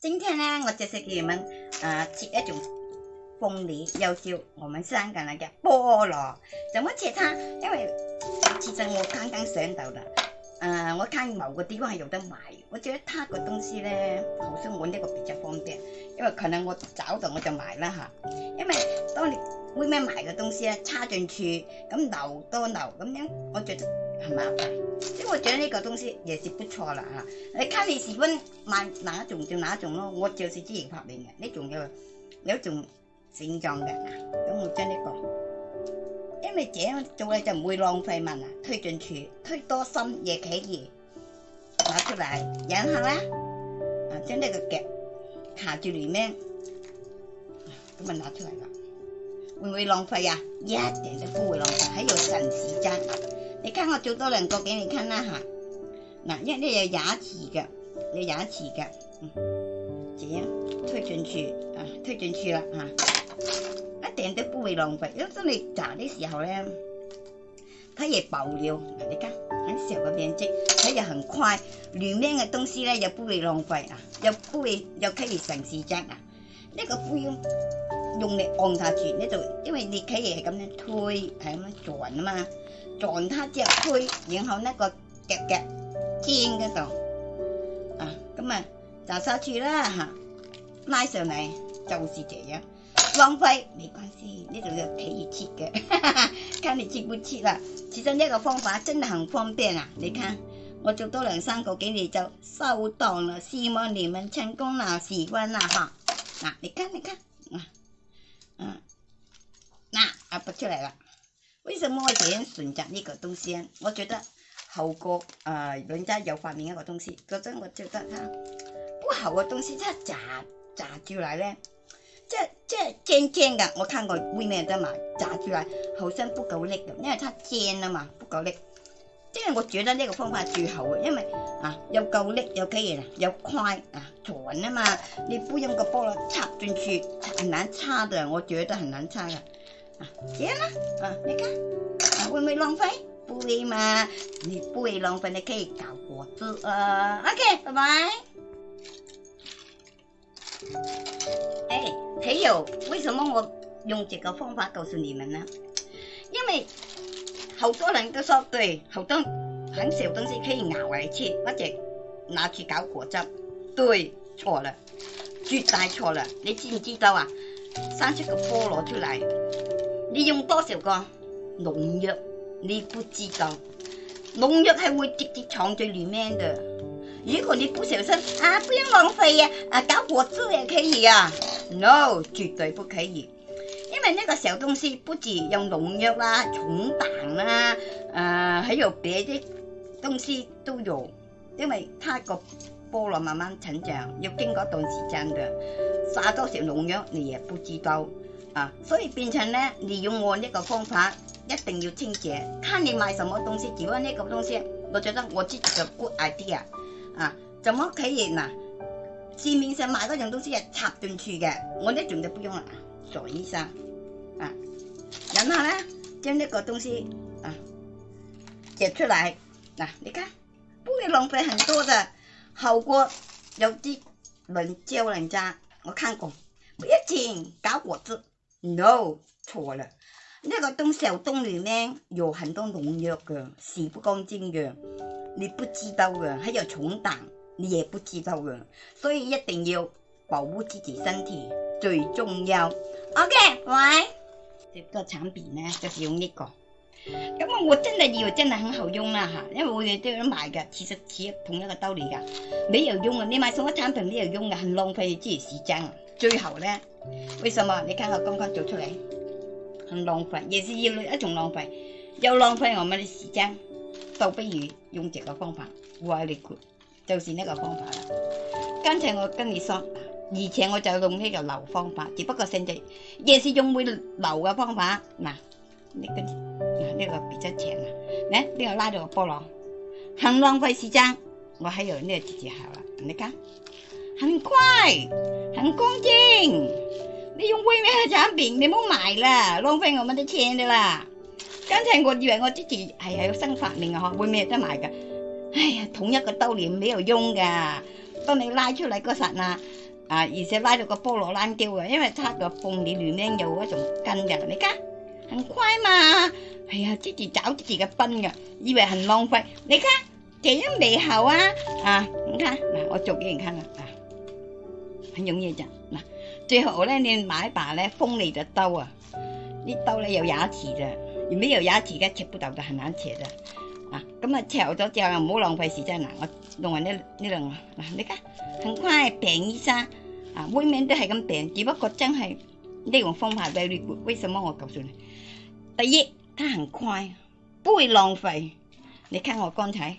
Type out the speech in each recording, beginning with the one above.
今天呢，我就是给你们呃切一种凤梨，又叫我们香港那个菠萝。怎么切它？因为其实我刚刚想到啦，呃，我看某个地方系有得买，我觉得它个东西呢，好像我那个比较方便，因为可能我找到我就买了哈。因为当你。咩咩买嘅东西咧，插进去咁留多留咁样，我覺得係麻煩。因為將呢个东西也是不错啦吓。你家你喜欢买哪一种就哪一种咯。我就是之前发明嘅，呢种有有种形状嘅，咁我将呢个。因为这样做咧就唔会浪费物啊，推进去推多深越企越，拿出嚟，然後咧啊将呢个夹卡住里面，咁啊拿出嚟啦。会唔会浪费啊？一定都唔会浪费，喺度神时间。你睇我做多两个俾你看啦吓。嗱，因为有牙齿嘅，有牙齿嘅，嗯，这样推进去啊，推进去啦吓，一定都不会浪费。因为当你炸的时候咧，它也爆了。嗱，你睇，很小嘅面积，它又很快，里面嘅东西咧又不会浪费啊，又不会又可以省时间啊，呢个不用。用力按下住呢度，因为你企嘢系咁样推，系咁样转啊嘛，转它只推，然后呢个夹夹尖嗰度，啊，咁啊，就收住啦，吓，拉上嚟就是这样，浪费没关系，呢度要企住切嘅，看你切不切啦。其实呢个方法真系很方便啊，你看我做多两三个几你就收档啦，希望你们成功啦，喜欢啦哈，嗱，你看，你看。嗯，那啊不出来了。为什么点选择那个东西？我觉得好过，呃，人家有发明一个东西，嗰阵我觉得，它不好的东西，它咋咋住来呢？这这尖尖的，我看过外面的嘛？炸出来好像不够力的，因为它尖了嘛，不够力。因为我觉得呢个方法最好啊，因为啊又够力又可以啦，又快啊转啊嘛，你不用个菠萝插进去，很难插的我觉得很难插噶。啊，这样啦，啊，你看，啊、会不会浪费？不会嘛，你不会浪费，你可以搞果汁啊。OK，拜拜。诶，还有，为什么我用这个方法告诉你们呢？因为。好多人都说对，好多很小东西可以咬回去，或者拿去搞果汁。对，错了，绝大错了。你知唔知道啊？生出个菠萝出来，你用多少个农药？你不知道，农药系会直接藏在里面的。如果你不小心啊，不要浪费啊，啊搞果汁也可以啊。No，绝对不可以。因为呢个小东西不止用农药啊、虫胆啊，诶，还有别的东西都有。因为它个菠萝慢慢成长，要经过一段时间的，撒多少农药你也不知道啊，所以变成呢，你用我呢个方法一定要清洁。看你买什么东西，如果那个东西，我觉得我自己嘅 good idea 啊，怎么可以嗱，市面上买嗰种东西系插进去嘅，我呢种就不用啦，做医生。然后呢，将那个东西啊解出来。那你看，不会浪费很多的。好过有的人教人家？我看过，不要紧，搞果子。No，错了。那个东西小洞里面有很多农药的，洗不干净的。你不知道的，还有虫胆，你也不知道的。所以一定要保护自己身体最重要。OK，喂。这个产品呢，就是用呢个，咁啊，我真系以为真系很好用啦吓，因为我哋都有买嘅，其实系同一个道理噶，没有用啊，你买送个产品没有用嘅，很浪费自己时间最后呢，为什么？你睇我刚刚做出来，很浪费，也是另一一种浪费，又浪费我们咪时间，倒不如用这个方法，我哋就就是呢个方法啦，刚才我跟你说。而且我就用呢个流方法，只不过性质也是用会流嘅方法。嗱，呢个嗱呢个比较长啊。嚟呢个拉住个菠萝，很浪费时间。我喺度呢度自学啦，你看，很快，很干净。你用会咩产品？你唔好买啦，浪费我们啲钱噶啦。刚才我以为我自己系系有新发明啊，嗬，会咩得买噶？哎呀，同一个兜里唔有用噶。当你拉出嚟嗰时嗱。啊，而且拉到個菠蘿爛叫啊，因為它個鳳梨裏面有嗰種根㗎，你睇，很乖嘛，係啊，即時找自己嘅賓㗎，以為很浪費，你睇，這樣美好啊，啊，你睇，嗱，我做俾你看啦，啊，很容易咋，嗱，最好咧你買把咧鋒利嘅刀啊，呢刀咧有牙齒嘅，如果有牙齒嘅切不到就很難切嘅。啊，咁啊，嚼咗之後又唔好浪費時間嗱，我用埋呢呢兩個嗱，你睇，很快病醫生。啊，每面都系咁病，只不过真系呢种方法 very good。为什么我告诉你？第一，它很快，不会浪费。你看我刚才，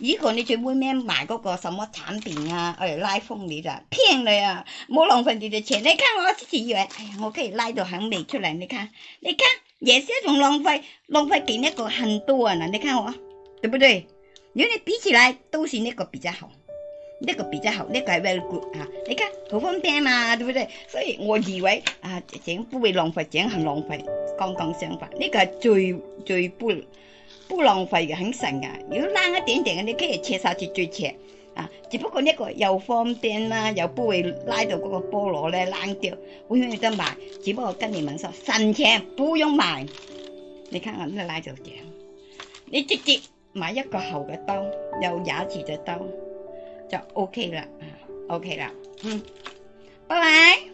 如果你 m 每面买嗰个什么产品啊，诶，拉风你就骗你啊，冇浪费你的钱。你看我之前，以为，哎呀，我可以拉到很美出嚟，你看，你看，也是一种浪费，浪费给呢个很多啊，你看我，对不对？如果你比起来，都是呢个比较好。那个比较好，那个 very good 啊！你看好方便嘛，对不对？所以我以为啊，剪不会浪费，剪很浪费，刚刚相反，那个最最不不浪费的，很神噶。要拉一点点的，你可以切下去最切啊！只不过那个又方便啦，又不会拉到嗰个菠萝咧烂掉。会唔会再买？只不过跟你们说，省钱不用买。你看下，你拉到剪，你直接买一个厚嘅刀，有牙齿只刀。就 OK 了，OK 了，嗯，拜拜。